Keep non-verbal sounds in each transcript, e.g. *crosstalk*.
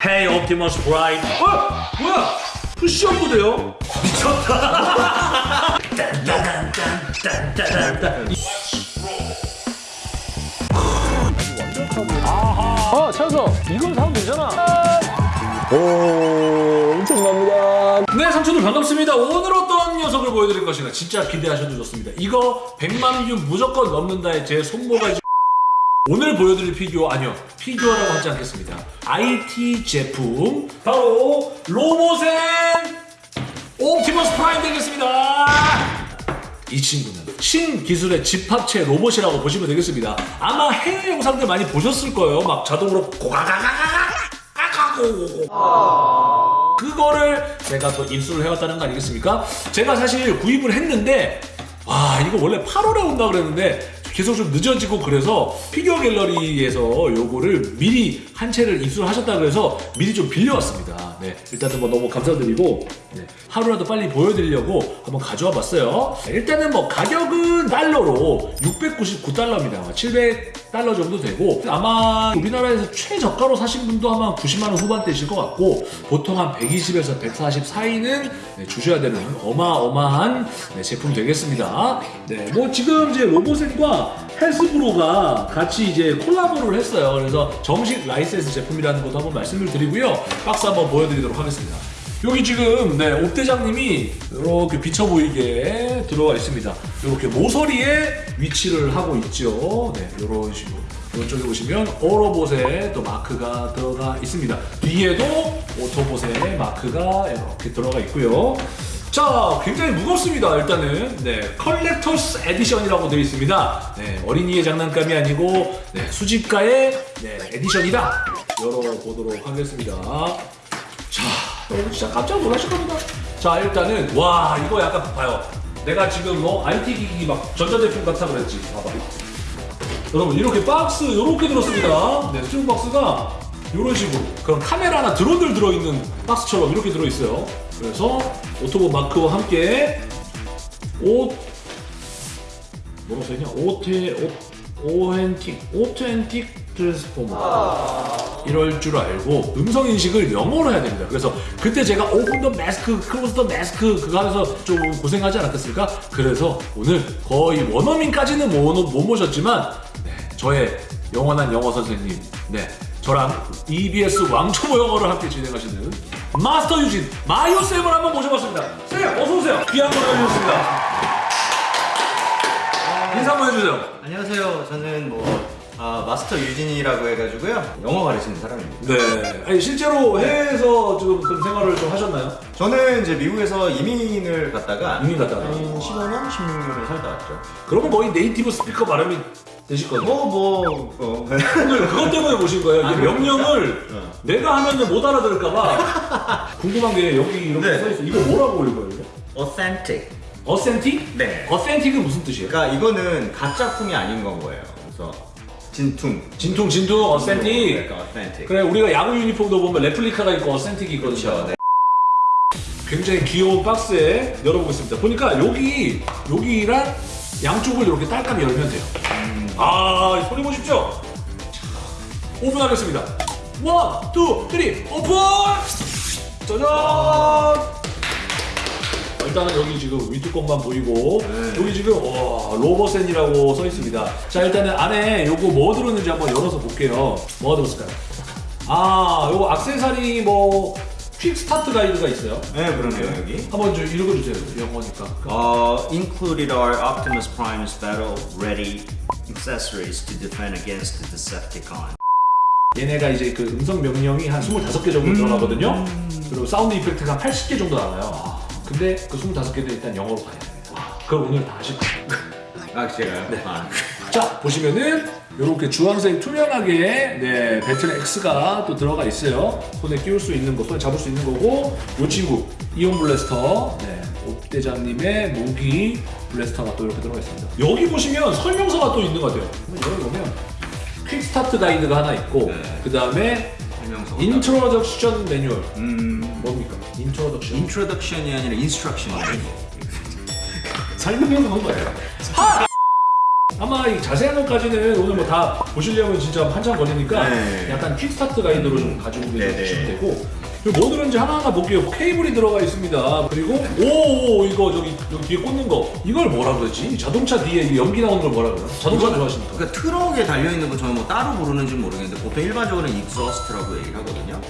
Hey Optimus Prime. 어? 뭐야? 푸시업도 돼요? 미쳤다. 딴딴딴딴딴딴. 아 찾았어 이걸 사면 되잖아 오 엄청납니다 네, 삼촌들 반갑습니다. 오늘 어떤 녀석을 보여드릴 것인가 진짜 기대하셔도 좋습니다. 이거 100만 뷰 무조건 넘는다에 제 손모가지 오늘 보여드릴 피규어 아니요 피규어라고 하지 않겠습니다. IT 제품 바로 로보센 옵티머스 프라임 되겠습니다. 이 친구는 신기술의 집합체 로봇이라고 보시면 되겠습니다. 아마 해외 영상들 많이 보셨을 거예요. 막 자동으로 고가가가가가가고 그거를 제가 또 입수를 해왔다는 거 아니겠습니까? 제가 사실 구입을 했는데 와 이거 원래 8월에 온다 그랬는데 계속 좀 늦어지고 그래서 피규어 갤러리에서 요거를 미리 한 채를 입수를 하셨다 그래서 미리 좀 빌려왔습니다. 네 일단은 뭐 너무 감사드리고 네, 하루라도 빨리 보여드리려고 한번 가져와 봤어요. 네, 일단은 뭐 가격은 달러로 699달러입니다. 700달러 정도 되고 아마 우리나라에서 최저가로 사신 분도 아마 90만 원 후반대실 것 같고 보통 한 120에서 140 사이는 네, 주셔야 되는 어마어마한 네, 제품 되겠습니다. 네, 뭐 지금 이제 로보센과 해즈브로가 같이 이제 콜라보를 했어요. 그래서 정식 라이센스 제품이라는 것도 한번 말씀을 드리고요. 박스 한번 보여 드리도록 하겠습니다. 여기 지금 네, 옵대장님이 이렇게 비쳐 보이게 들어가 있습니다. 이렇게 모서리에 위치를 하고 있죠. 네, 이런 식으로. 이쪽에 보시면 오토봇의 또 마크가 들어가 있습니다. 뒤에도 오토봇의 마크가 이렇게 들어가 있고요. 자, 굉장히 무겁습니다. 일단은 네, Collector's Edition이라고 되어 있습니다. 네, 어린이의 장난감이 아니고 네, 수집가의 네, edition이다. 열어보도록 하겠습니다. 자, 여러분 진짜 깜짝 놀라실 겁니다. 자, 일단은 와 이거 약간 봐요. 내가 지금 뭐 IT 기기 막 전자제품 같아 그랬지. 봐봐. 여러분 이렇게 박스 이렇게 들었습니다. 네, 스티브 박스가 이런 식으로 그런 카메라나 드론들 들어있는 박스처럼 이렇게 들어있어요. 그래서 오토봇 마크와 함께 오 뭐라고 써있냐? 오테 오 authentic authentic 트랜스포머 이럴 줄 알고 음성 인식을 영어로 해야 됩니다. 그래서 그때 제가 open the mask, close the mask 그거 하면서 좀 고생하지 않았겠습니까? 그래서 오늘 거의 원어민까지는 못, 못 모셨지만 네, 저의 영원한 영어 선생님, 네 저랑 EBS 왕초보 영어를 함께 진행하시는 마스터 유진 마이오 쌤을 한번 모셔봤습니다. 쌤 어서 오세요. 귀한 걸 해주셨습니다. 인사 한번 해주세요. 안녕하세요. 저는 뭐 아, 마스터 유진이라고 해가지고요. 영어 가르치는 사람입니다. 네. 아니 실제로 해외에서 지금 그런 생활을 좀 하셨나요? 저는 이제 미국에서 이민을 갔다가 이민 갔다가. 한 15년, 16년을 살다 왔죠. 그러면 거의 네이티브 스피커 발음이 되실 거예요. 뭐, 뭐, 어. 오늘 그것 때문에 모신 거예요. 아, 이 명령을 내가 하면은 못 알아들을까봐 *laughs* 궁금한 게 여기 이렇게 네. 써 있어. 이거 뭐라고 읽어요? authentic. 어센틱? 네. 어센틱은 무슨 뜻이에요? 그러니까 이거는 가짜품이 아닌 건 거예요. 그래서 진퉁. 진퉁 진퉁 어센틱. 그러니까 authentic. 그래 우리가 야구 유니폼도 보면 레플리카가 있고 어센틱이 있거든요. 그렇죠. 네. 굉장히 귀여운 박스에 열어보겠습니다. 보니까 여기 여기랑 양쪽을 이렇게 딸깍이 열면 돼요. 아 소리 보십시오. 자, 오픈하겠습니다. One, two, three, open! 짜잔! 일단은 여기 지금 위뚜껑만 보이고 네. 여기 지금 와, 로보센이라고 써 있습니다. 자 일단은 안에 요거 뭐 들었는지 한번 열어서 볼게요. 뭐가 들었을까요? 아 요거 악세사리 뭐 quick start guide가 있어요. 네, 그러네요, 여기. 한번 좀 읽어주세요. 영어니까. Uh, included are Optimus Prime's battle-ready accessories to defend against the Decepticon. 얘네가 이제 그 음성 명령이 한 25개 정도 들어가거든요. 그리고 sound effect가 한 80개 정도 나와요. 근데 그 25개도 일단 영어로 봐야 돼요. 그럼 오늘 다 하실 거예요. 아, 제가요? 네. 아, 자 보시면은 이렇게 주황색 투명하게 네 battle axe가 또 들어가 있어요. 손에 끼울 수 있는 거, 손에 잡을 수 있는 거고 이 친구 ion blaster 네 옵대장님의 무기 blaster가 또 이렇게 들어가 있습니다. 여기 보시면 설명서가 또 있는 것 같아요. 한번 열어보면 quick start guide가 하나 있고 네. 그 다음에 설명서. introduction manual 음, 뭡니까? introduction introduction이 아니라 instruction이에요. *laughs* 설명서 한 거예요. 아마 이 자세한 것까지는 오늘 뭐 다 보시려면 진짜 한참 걸리니까 네. 약간 킥스타트 가이드로 좀 가지고. 계시면 되고 그리고 뭐 들었는지 하나하나 볼게요. 케이블이 들어가 있습니다. 그리고 오 이거 저기 여기 뒤에 꽂는 거. 이걸 뭐라 그러지? 자동차 뒤에 이 연기 나오는 걸 뭐라 그래요 자동차 좋아하시니까? 그러니까 트럭에 달려 있는 거 저는 뭐 따로 부르는지 모르겠는데 보통 일반적으로는 익서스트라고 얘기를 하거든요.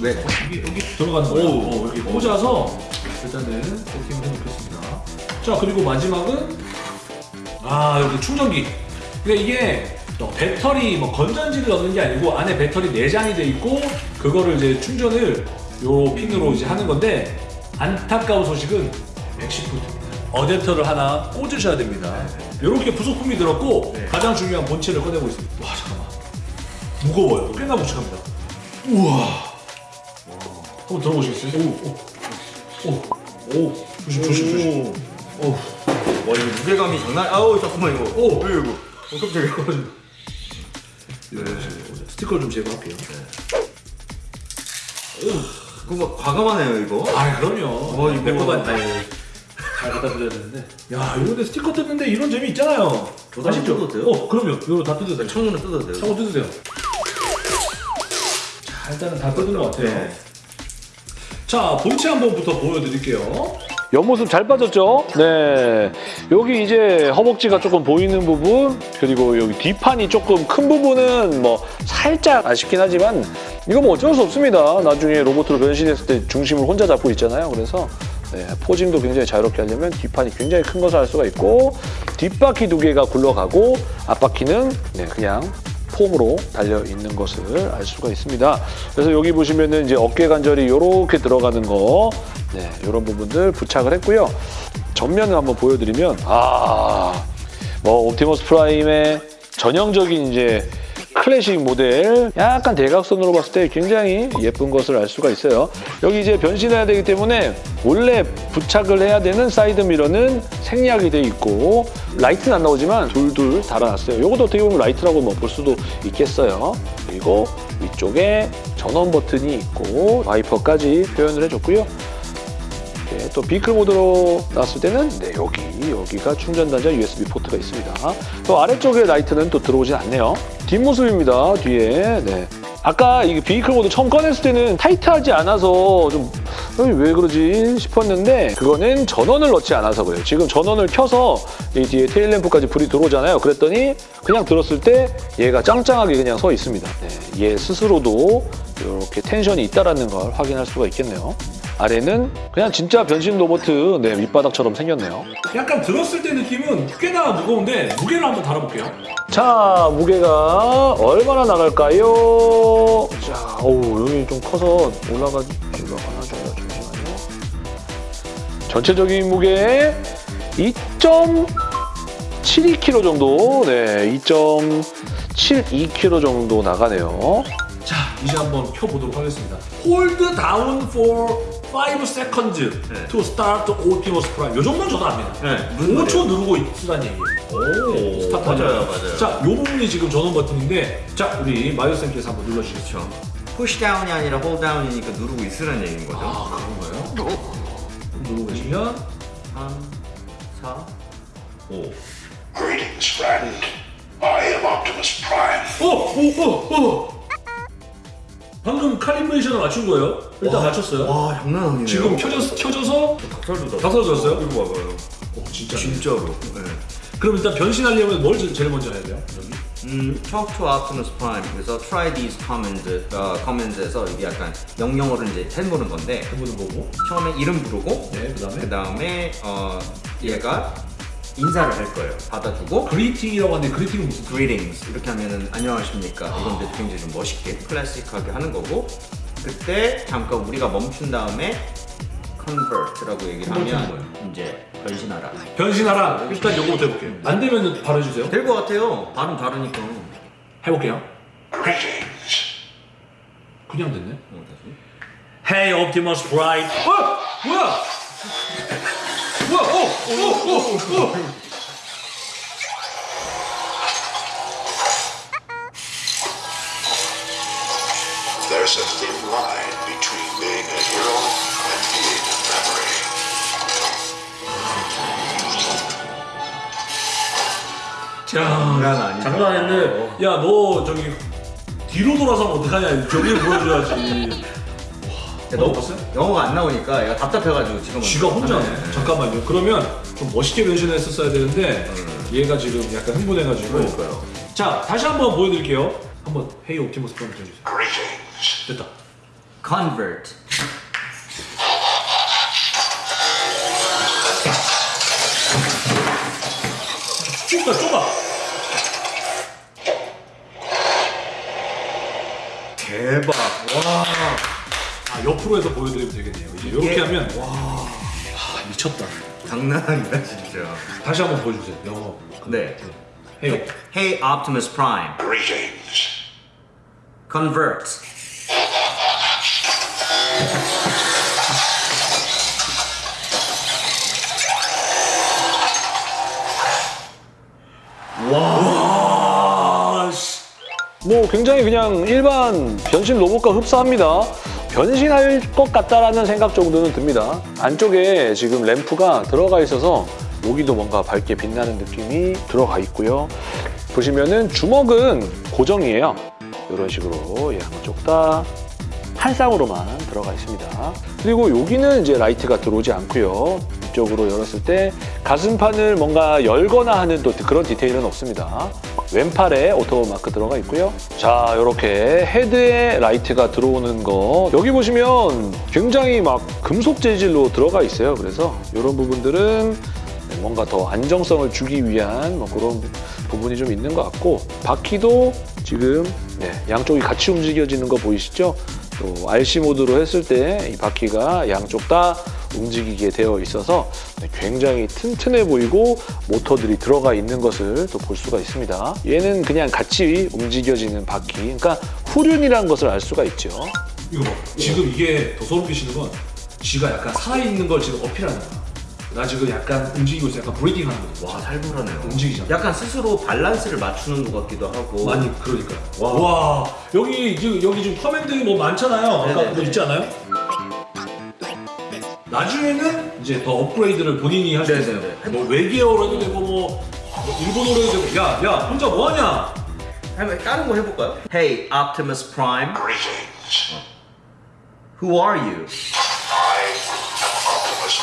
왜? 여기, 여기 들어가는 거예요 어, 여기 꽂아서 일단은 세팅을 해놓겠습니다. 자 그리고 마지막은 아 여기 충전기. 근데 이게 어, 배터리 뭐 건전지를 넣는 게 아니고 안에 배터리 내장이 돼 있고 그거를 이제 충전을 요 핀으로 이제 하는 건데 안타까운 소식은 맥시프트입니다. 어댑터를 하나 꽂으셔야 됩니다. 이렇게 부속품이 들었고 가장 중요한 본체를 꺼내고 있습니다. 와 잠깐만. 무거워요. 꽤나 묵직합니다. 우와. 한번 들어보시겠어요? 오, 오, 오, 오, 조심, 조심, 조심. 오, 와 이거 무게감이 장난. 아우 잠깐만 이거. 오. 어, 이거? 이거. 어, 깜짝이야. 네. 스티커 좀 제거할게요. 그거 막 과감하네요 이거. 아, 그럼요. 어, 이거- 아니, 잘 갖다 드려야 되는데. 야, 이런데 스티커 뜯는데 이런 재미 있잖아요. 한번 뜯어도 돼요? 어, 그럼요. 이거 다 뜯으세요. 천으로 뜯어도 돼요. 차고 뜯으세요. 자, 일단은 다 뜯은 것 같아요. 네. 자, 본체 한번부터 보여드릴게요. 옆모습 잘 빠졌죠? 네. 여기 이제 허벅지가 조금 보이는 부분, 그리고 여기 뒷판이 조금 큰 부분은 뭐 살짝 아쉽긴 하지만 이거 뭐 어쩔 수 없습니다. 나중에 로봇으로 변신했을 때 중심을 혼자 잡고 있잖아요. 그래서 네, 포징도 굉장히 자유롭게 하려면 뒷판이 굉장히 큰 것을 할 수가 있고 뒷바퀴 두 개가 굴러가고 앞바퀴는 네, 그냥 폼으로 달려 있는 것을 알 수가 있습니다. 그래서 여기 보시면은 이제 어깨 관절이 이렇게 들어가는 거, 네, 이런 부분들 부착을 했고요. 전면을 한번 보여드리면 아, 뭐 옵티머스 프라임의 전형적인 이제 클래식 모델, 약간 대각선으로 봤을 때 굉장히 예쁜 것을 알 수가 있어요. 여기 이제 변신해야 되기 때문에 원래 부착을 해야 되는 사이드 미러는 생략이 돼 있고 라이트는 안 나오지만 둘둘 달아놨어요. 이것도 어떻게 보면 라이트라고 뭐 볼 수도 있겠어요. 그리고 위쪽에 전원 버튼이 있고 와이퍼까지 표현을 해줬고요. 네, 또 vehicle mode로 나왔을 때는 네, 여기, 여기가 충전 단자 USB 포트가 있습니다. 또 아래쪽에 라이트는 또 들어오진 않네요. 뒷모습입니다, 뒤에. 네. 아까 이 vehicle mode 처음 꺼냈을 때는 타이트하지 않아서 좀, 어, 왜 그러지 싶었는데, 그거는 전원을 넣지 않아서 그래요. 지금 전원을 켜서 이 뒤에 테일램프까지 불이 들어오잖아요. 그랬더니 그냥 들었을 때 얘가 짱짱하게 그냥 서 있습니다. 네, 얘 스스로도 이렇게 텐션이 있다라는 걸 확인할 수가 있겠네요. 아래는 그냥 진짜 변신 로봇 네, 밑바닥처럼 생겼네요. 약간 들었을 때 느낌은 꽤나 무거운데 무게를 한번 달아볼게요. 자, 무게가 얼마나 나갈까요? 자, 어우, 여기 좀 커서 올라가, 올라가나 줘요. 잠시만요. 전체적인 무게 2.72kg 정도, 네, 2.72kg 정도 나가네요. 자, 이제 한번 켜보도록 하겠습니다. Hold down for 5 seconds 네. to start Optimus Prime. 요 정도는 저도 압니다. 네, 무슨 5초 누르고 있으란 얘기예요. 오, 스타트 맞아요. 맞아요. 자, 요 부분이 지금 전원 버튼인데, 자, 우리 마이오쌤께서 한번 눌러주시죠. 그렇죠. push down이 아니라 hold down이니까 누르고 있으라는 얘기인 거죠. 아, 그런 거예요? 누르고 계시면, 3, 4, 5. Greetings, friend. I am Optimus Prime. 어, 오, 오, 오. 방금 칼리브레이션을 맞춘 거예요. 일단 맞췄어요. 와, 장난 아니네요. 지금 켜져서, 켜져서 닭살도 닭살 돋았어요? 이거 봐봐요. 오, 진짜. 진짜로. 네. 그럼 일단 변신하려면 뭘 제- 제일 먼저 해야 돼요? 음, talk to Optimus Prime. 그래서 try these commands, 어, commands에서 이게 약간 명령어를 이제 해보는 건데 해보는 거고. 처음에 이름 부르고 네, 그 다음에 그 다음에 어, 얘가 인사를 할 거예요. 받아주고 그리팅이라고 하는데 그리팅은 무슨 greetings 이렇게 하면은 안녕하십니까 이건 이제 굉장히 좀 멋있게 클래식하게 하는 거고 그때 잠깐 우리가 멈춘 다음에 convert라고 얘기를 하면 이제 변신하라 변신하라. 일단 요거부터 해볼게요. 안 되면 바로 해주세요. 될 것 같아요 발음 다르니까 해볼게요. 그냥 됐네. 어, 다시 Hey Optimus Prime. 어? 뭐야? 어? 어? 어? 어? There's a thin line between being a hero and being a memory. 장난 아니다. 장난 아닌데 야 너 저기 뒤로 돌아서 면 어떡하냐 저기를 보여줘야지 너 먹어봤어요? 영어가 안 나오니까 얘가 답답해가지고 지금 쥐가 혼자 네. 잠깐만요 그러면 좀 멋있게 변신했었어야 되는데 얘가 지금 약간 흥분해가지고 그러니까요. 자 다시 한번 보여드릴게요 한번 헤이 옵티머스 해주세요 Greetings. 됐다 Convert. 좁다 좁아 대박. 와. 아 옆으로 해서 보여드리면 되겠네요 이제 이렇게 이게- 하면 와 아, 미쳤다 장난 아니다 진짜. 다시 한번 보여주세요 영어 네. 헤이 Hey, Optimus Prime. Greetings. Convert. 뭐 굉장히 그냥 일반 변신 로봇과 흡사합니다. 변신할 것 같다라는 생각 정도는 듭니다. 안쪽에 지금 램프가 들어가 있어서 여기도 뭔가 밝게 빛나는 느낌이 들어가 있고요. 보시면은 주먹은 고정이에요. 이런 식으로 예, 한쪽 다 한 쌍으로만 들어가 있습니다. 그리고 여기는 이제 라이트가 들어오지 않고요. 이쪽으로 열었을 때 가슴판을 뭔가 열거나 하는 또 그런 디테일은 없습니다. 왼팔에 오토봇 마크 들어가 있고요. 자, 이렇게 헤드에 라이트가 들어오는 거 여기 보시면 굉장히 막 금속 재질로 들어가 있어요. 그래서 이런 부분들은 뭔가 더 안정성을 주기 위한 뭐 그런 부분이 좀 있는 것 같고 바퀴도 지금 네, 양쪽이 같이 움직여지는 거 보이시죠? 또 RC mode로 했을 때 이 바퀴가 양쪽 다 움직이게 되어 있어서 네, 굉장히 튼튼해 보이고 모터들이 들어가 있는 것을 또 볼 수가 있습니다. 얘는 그냥 같이 움직여지는 바퀴, 그러니까 후륜이라는 것을 알 수가 있죠. 이거 봐 지금 이게 더 소름 끼치는 건 지가 약간 살아있는 걸 지금 어필하는 거야 나 지금 약간 움직이고 있어 약간 braking 하는 거야 와 살벌하네요. 움직이잖아 약간 스스로 밸런스를 맞추는 것 같기도 하고. 많이 그러니까 와, 와. 여기 지금 여기 지금 command 뭐 많잖아요 아까. 뭐 있지 않아요? 나중에는 이제 더 업그레이드를 본인이 할 수 있어요. 뭐 외계어로 해도 되고 뭐, 뭐 일본어로 해도 되고 야 야 혼자 뭐하냐 한번 다른 거 해볼까요? Hey, Optimus Prime. Greetings. Who are you? I am Optimus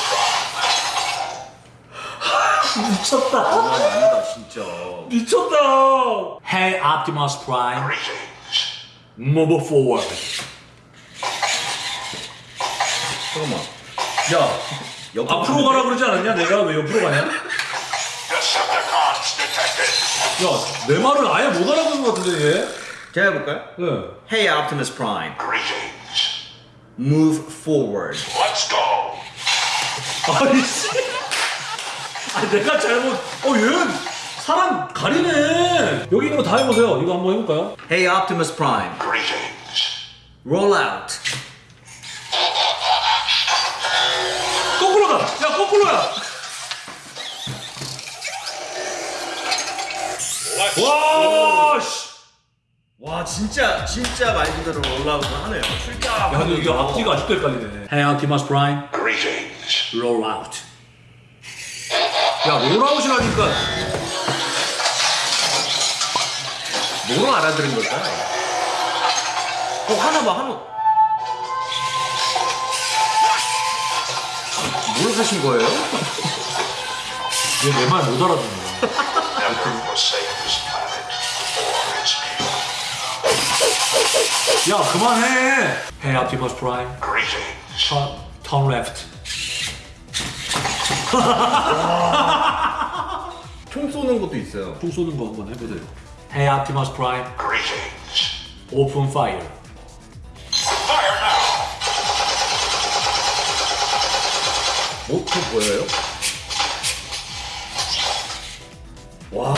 Prime. 미쳤다 아 아니다 진짜. 미쳤다 Hey Optimus Prime Greetings. Move forward 잠깐만. 야 옆으로 앞으로 가라 그러지 않았냐 내가 왜 옆으로 가냐. 야 내 말을 아예 못 알아듣는 것 같은데 얘 제가 해볼까요? 네. Hey, Optimus Prime. Greetings. Move forward. Let's go. 아이씨. 아 내가 잘못. 어 얘는 사람 가리네. 여기 있는 거 다 해보세요. 이거 한번 해볼까요? Hey, Optimus Prime. Greetings. Roll out. 야 거꾸로야. 와 씨. 와 진짜 진짜 말 그대로 올라오고 하네요. 출자. 야 근데 이게 앞뒤가 아직도 헷갈리네. Hey Optimus Prime, Greetings. roll out. 야 롤아웃이라니까. 뭐로 알아들은 걸까? 어 하나 봐 하나. 뭘 하신 거예요? 얘 내 말못 people. 야 그만해. Hey Optimus Prime, Greetings. turn, turn left. 총 쏘는 것도 있어요. 총 쏘는 거 한번 해보세요. Hey Optimus Prime, Greetings. open. Fire 모터 보여요? 와.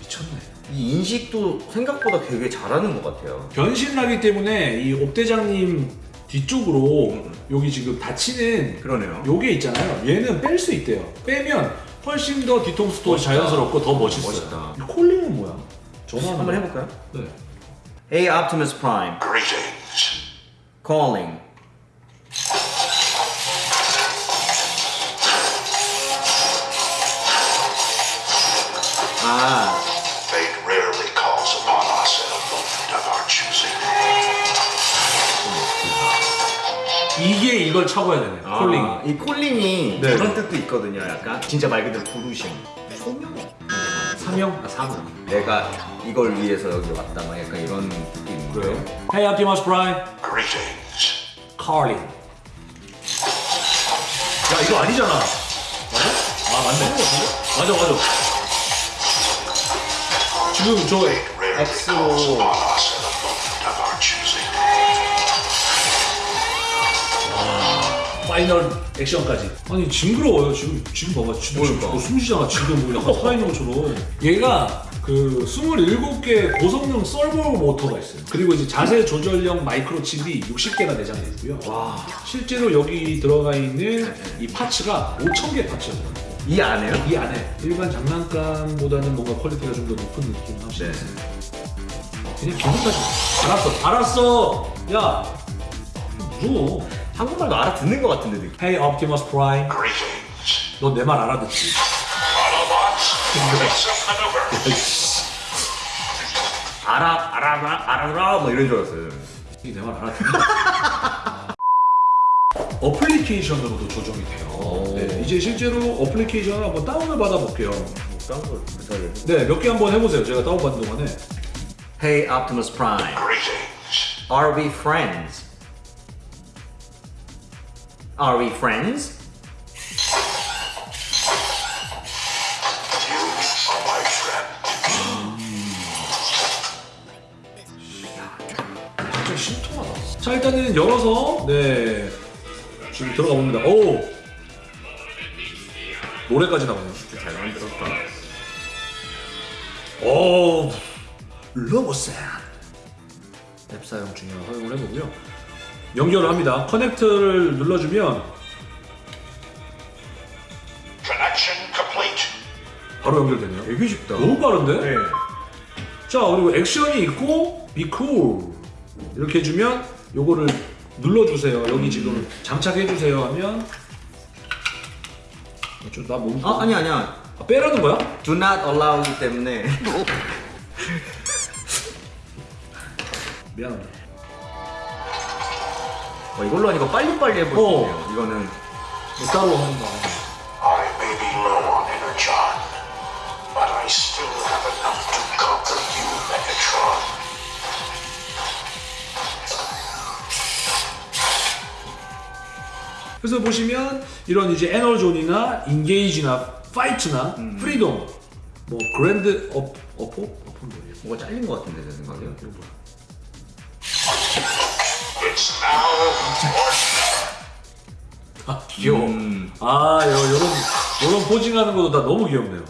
미쳤네. 이 인식도 생각보다 되게 잘하는 것 같아요. 변신하기 때문에 이 옵대장님 뒤쪽으로 여기 지금 닫히는 그러네요. 요게 있잖아요. 얘는 뺄 수 있대요. 빼면 훨씬 더 뒤통수도 멋있다. 자연스럽고 더 멋있어요. 멋있다. 이 콜링은 뭐야? 전화 한번 해볼까요? 네. Hey, Optimus Prime. Greetings. Calling. Choosing. 이게 이걸 차고야 되네. 콜링. 아, 이 콜링이 네. 그런 뜻도 있거든요. 약간 진짜 말 그대로 부르심. 소명? 사명? 아, 사명. 내가 이걸 위해서 여기 왔다. 막 약간 이런 느낌인데. 그래요? Hey Optimus Prime. Greetings. Calling. 야 이거 아니잖아. 맞아? 아 맞네. 맞아 맞아. 지금 저 our choosing. final action까지. 아니 징그러워요 지금 지금 봐봐 지금 그러니까. 저거 숨쉬잖아 지금 뭐 약간 *laughs* 살아있는 것처럼. 얘가 그 27개 고성능 서보 모터가 있어요. 그리고 이제 자세 조절형 마이크로 칩이 60개가 내장돼 있고요. 와 실제로 여기 들어가 있는 이 parts가 5,000개 parts예요. 이 안에요? 이 안에 일반 장난감보다는 뭔가 퀄리티가 좀 더 높은 느낌을 하시요 그냥 기분까지 알았어 알았어 야 무서워 한국말도 알아듣는 것 같은데 느낌. Hey Optimus Prime. 너 내 말 알아듣지? Maneuver. 알아, 알아, 알아라, 뭐 이런 줄 알았어요. 내 말 알아듣니? *laughs* 어플리케이션으로도 조정이 돼요 네, 이제 실제로 어플리케이션을 한번 다운을 받아볼게요. 네몇 개 한번 해보세요 제가 다운받는 동안에 Hey Optimus Prime, are we friends? Are we friends? You are my friend. 진짜 신통하다. 자 일단은 열어서 네 지금 들어가 봅니다. 오 노래까지 나오네요. 잘 만들었다. 오 러버샌 앱 사용 중에 활용을 해보고요. 연결을 합니다. 커넥트를 눌러주면. 바로 연결되네요. 되게 쉽다. 너무 빠른데? 네. 자 그리고 액션이 있고 be cool 이렇게 해주면 요거를 눌러주세요. 여기 지금 장착해주세요 하면 나 몸. 아, 아니 아니야. 아, 빼라는 거야? Do not allow이기 때문에 미안합니다. 어, 이걸로 하니까 빨리빨리 해볼 수 어. 있네요. 이거는 뭐 따로 하는 거 아니야. I may be low on energon, but I still have enough to conquer you, Megatron. 그래서 보시면 이런 이제 Energon이나 engage나 fight나 freedom 뭐 stand up 어포 어포는 뭐예요? 뭐가 잘린 것 같은데 제 생각에. 이거 뭐야? 아 귀여워. 음. 아 요, 요런 요런 posing하는 것도 다 너무 귀엽네요.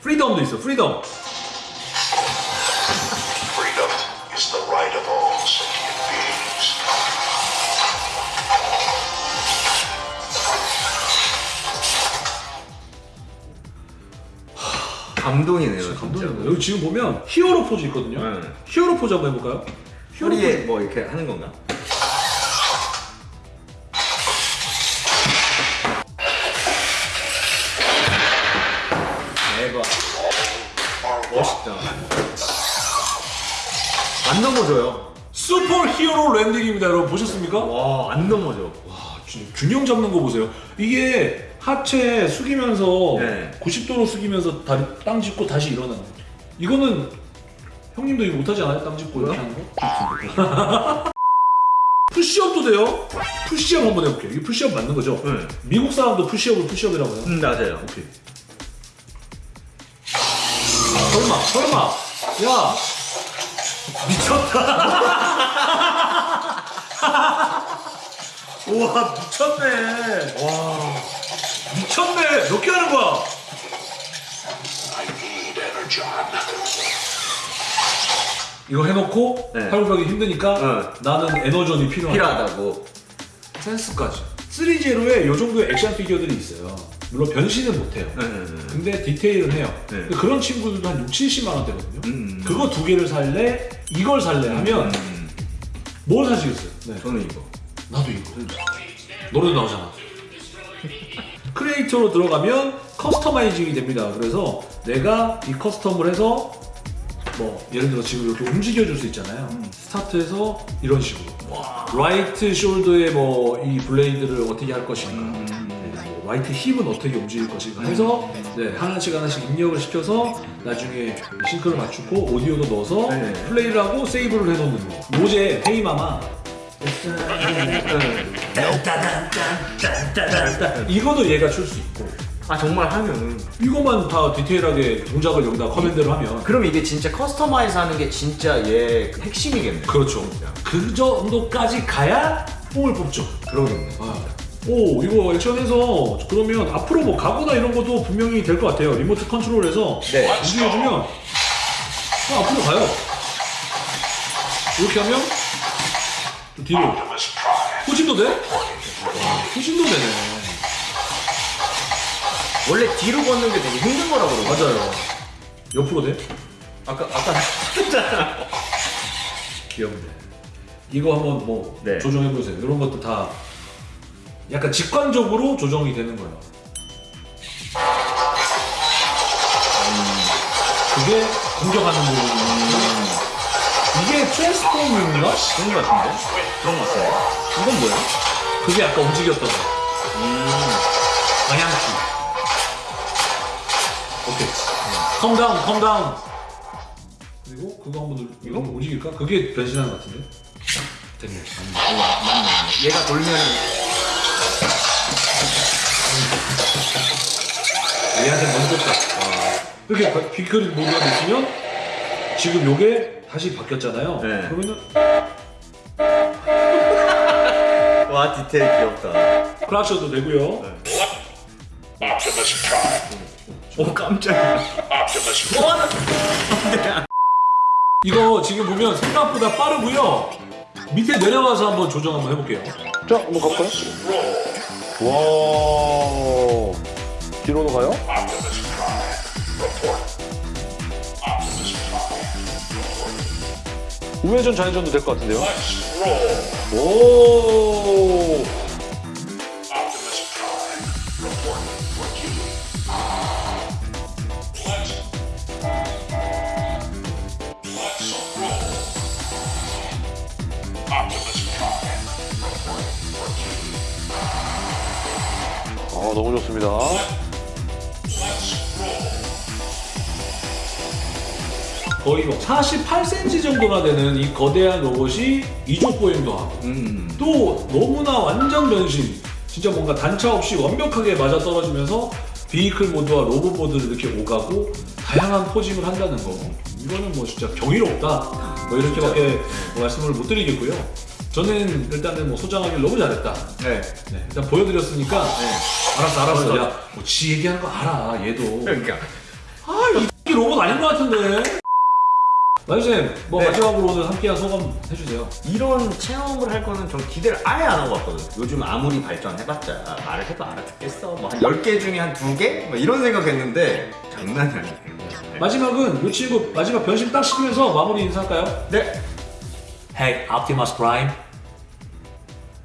freedom도 있어. Freedom. 감동이네요. 진짜. 감동이네. 여기 지금 보면 히어로 포즈 있거든요. 네. 히어로 포즈 한번 해볼까요? 히어로 허리에 포즈. 뭐 이렇게 하는 건가? 대박. 멋있다. 안 넘어져요. super hero landing입니다, 여러분 보셨습니까? 와, 안 넘어져. 아, 진짜 균형 잡는 거 보세요. 이게 하체 숙이면서 네. 90도로 숙이면서 다리 땅 짚고 다시 일어나는 거. 이거는 형님도 이거 못하지 않아요? 땅 짚고 이렇게 하는 거? 푸시업도 돼요? 푸시업 한번 해볼게요. 이게 푸시업 맞는 거죠? 네. 미국 사람도 푸시업을 푸시업이라고 해요. 음, 맞아요. 오케이. 설마, 설마. 야! 미쳤다. *laughs* 우와, 미쳤네. 와. 미쳤네. 몇 개 하는 거야? Energon. 이거 해놓고 네. 활용하기 힘드니까 어. 나는 에너전이 필요하다. 필요하다고. 센스까지. 3제로에 이 정도의 액션 피규어들이 있어요. 물론 변신은 못해요. 네, 네, 네. 근데 디테일은 해요. 네. 근데 그런 친구들도 한 6, 70만 원대거든요. 음. 그거 두 개를 살래? 이걸 살래? 하면 음, 뭘 사시겠어요? 네. 저는 이거. 나도 이거. 노래도 나오잖아. *laughs* creator로 들어가면 customizing이 됩니다. 그래서 내가 이 custom을 해서 뭐 예를 들어 지금 이렇게 움직여 줄 수 있잖아요. 스타트해서 이런 식으로. right shoulder의 뭐 이 blade를 어떻게 할 것인가. 네, 뭐 right hip은 어떻게 움직일 것인가 해서 네, 하나씩 하나씩 입력을 시켜서 나중에 sync를 맞추고 오디오도 넣어서 네. 플레이를 하고 save를 해놓는 거. 뭐 이제 Hey Mama. *laughs* 이거도 얘가 출 수 있고 아 정말 하면은 이것만 다 디테일하게 동작을 여기다 command를 하면 그럼 이게 진짜 customize 하는 게 진짜 얘그 핵심이겠네. 그렇죠 그 정도까지 가야 뽕을 뽑죠 그러겠네. 아. 오 이거 액션해서 그러면 앞으로 뭐 가구나 이런 것도 분명히 될 것 같아요 리모트 컨트롤해서 네. 움직여주면 그냥 앞으로 가요 이렇게 하면 또 뒤로. 후진도 돼? 와, 후진도 되네 원래 뒤로 걷는 게 되게 힘든 거라고 그러거든. 맞아요 옆으로 돼? 아까 아까 *laughs* 했잖아. 귀엽네 이거 한번 뭐 네. 조정해보세요 이런 것도 다 약간 직관적으로 조정이 되는 거예요 그게 공격하는 부분이 이게 transform인가? 그런 거 같은데? 그런 거 같은데? 이건 뭐야? 그게 아까 움직였던 거 방향키 calm down calm down 그리고 그거 한번 누르 이거 움직일까? 그게 변신하는 것 같은데 됐네 맞네. 어, 맞네. 얘가 돌면은 얘한테 먼저 딱 이렇게 바- 비클 모드가 됐으면 지금 요게 다시 바뀌었잖아요 네. 그러면은 *laughs* 와 디테일 귀엽다. 클락셔도 되고요 Prime. 오 깜짝이야. Prime. 이거 지금 보면 생각보다 빠르고요 밑에 내려가서 한번 조정 한번 해볼게요 자, 한번 가볼까요? 와. 뒤로도 가요? 우회전 좌회전도 될 것 같은데요? 오. 아, 너무 좋습니다. 거의 뭐 48cm 정도나 되는 이 거대한 로봇이 이족 보행도 하고 음. 또 너무나 완전 변신 진짜 뭔가 단차 없이 완벽하게 맞아 떨어지면서 비이클 모드와 로봇 모드를 이렇게 오가고 다양한 포징을 한다는 거 이거는 뭐 진짜 경이롭다 뭐 이렇게밖에 뭐 말씀을 못 드리겠고요 저는 일단은 뭐 소장하기를 너무 잘했다 네. 네, 일단 보여드렸으니까 네. 알았어 알았어 야 뭐 지 얘기하는 거 알아 얘도 그러니까. 아이 이 로봇 아닌 것 같은데 마주쌤 뭐 네. 마지막으로 오늘 함께한 소감 해주세요 이런 체험을 할 거는 전 기대를 아예 안 하고 왔거든. 요즘 아무리 발전해봤자 말을 해도 알아듣겠어. 뭐한 10개 중에 한 2개? 뭐 이런 생각했는데 장난이 아니에요. 네. 마지막은 이 친구 마지막 변신 딱 시키면서 마무리 인사할까요? 네. Hey Optimus Prime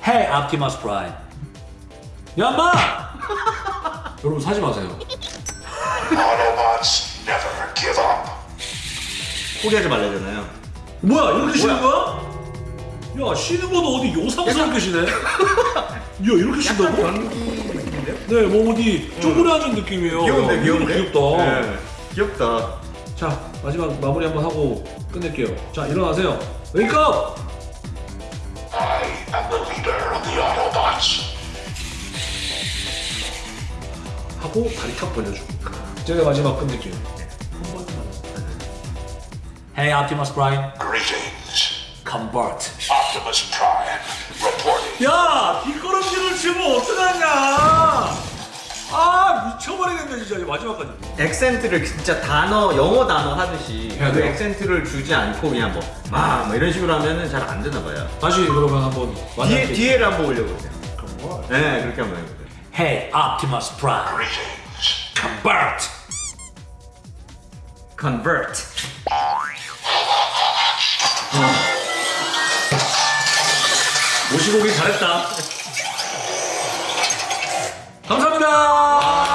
Hey Optimus Prime 야 인마! *laughs* 여러분 사지 마세요 Autobots never give up. 포기하지 말래잖아요. 뭐야 이렇게 쉬는 거야? 야 쉬는 것도 어디 요상스럽게 쉬네 *laughs* 야 이렇게 약간 쉰다고? 변기인데요? 네뭐 어디 쪼그라진 느낌이에요 귀여운데 야, 귀여운데? 귀엽다 네. 귀엽다. 자 마지막 마무리 한번 하고 끝낼게요 자 일어나세요 웨이크업 I am the leader of the Autobots. 하고 다리 탁 벌려주고 제가 마지막 끝낼게요 한 번만 Hey Optimus Prime Greetings. Convert Optimus Prime. Reporting. 야 뒷걸음질을 치면 어떡하냐 아 미쳐버리겠네 진짜 마지막까지 액센트를 진짜 단어 영어 단어 하듯이 그? 액센트를 주지 않고 그냥 뭐막 뭐 이런 식으로 하면은 잘 안 되나 봐요. 다시 그러면 한번 뒤에 뒤에를 한번 올려보세요. 네 그렇게 한번 해보세요. Hey Optimus Prime. Convert Convert. 모시고 오길 잘했다 감사합니다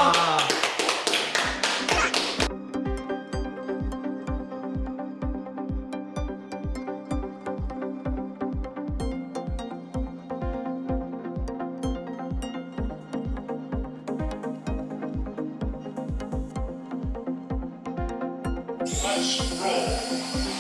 Let's roll.